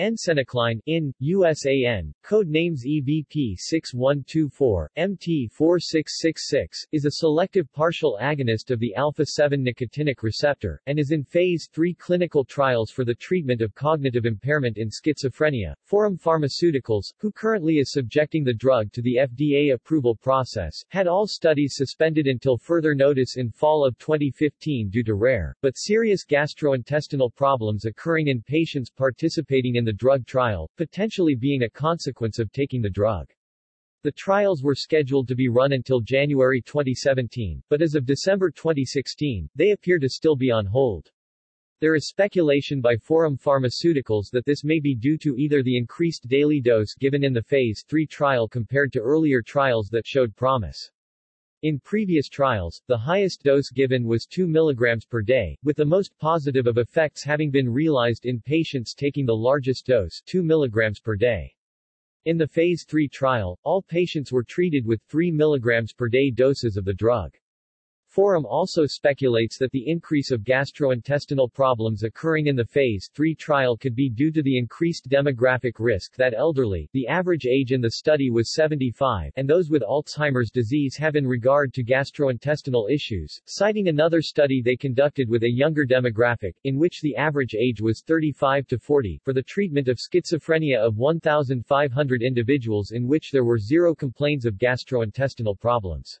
Encenicline, in, USAN, code names EVP6124, MT4666, is a selective partial agonist of the alpha-7 nicotinic receptor, and is in Phase 3 clinical trials for the treatment of cognitive impairment in schizophrenia. Forum Pharmaceuticals, who currently is subjecting the drug to the FDA approval process, had all studies suspended until further notice in fall of 2015 due to rare, but serious gastrointestinal problems occurring in patients participating in in the drug trial, potentially being a consequence of taking the drug. The trials were scheduled to be run until January 2017, but as of December 2016, they appear to still be on hold. There is speculation by Forum Pharmaceuticals that this may be due to either the increased daily dose given in the Phase 3 trial compared to earlier trials that showed promise. In previous trials, the highest dose given was 2 mg per day, with the most positive of effects having been realized in patients taking the largest dose 2 mg per day. In the Phase 3 trial, all patients were treated with 3 mg per day doses of the drug. Forum also speculates that the increase of gastrointestinal problems occurring in the Phase 3 trial could be due to the increased demographic risk that elderly, the average age in the study was 75, and those with Alzheimer's disease have in regard to gastrointestinal issues, citing another study they conducted with a younger demographic, in which the average age was 35 to 40, for the treatment of schizophrenia of 1,500 individuals in which there were zero complaints of gastrointestinal problems.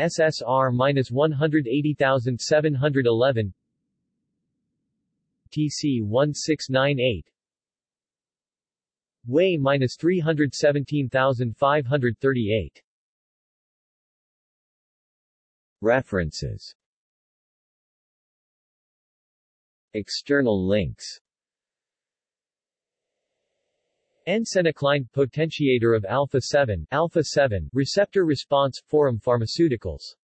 SSR-180711 TC-1698 Way-317538 References. External links. Encenicline, potentiator of alpha-7, alpha-7, receptor response, Forum Pharmaceuticals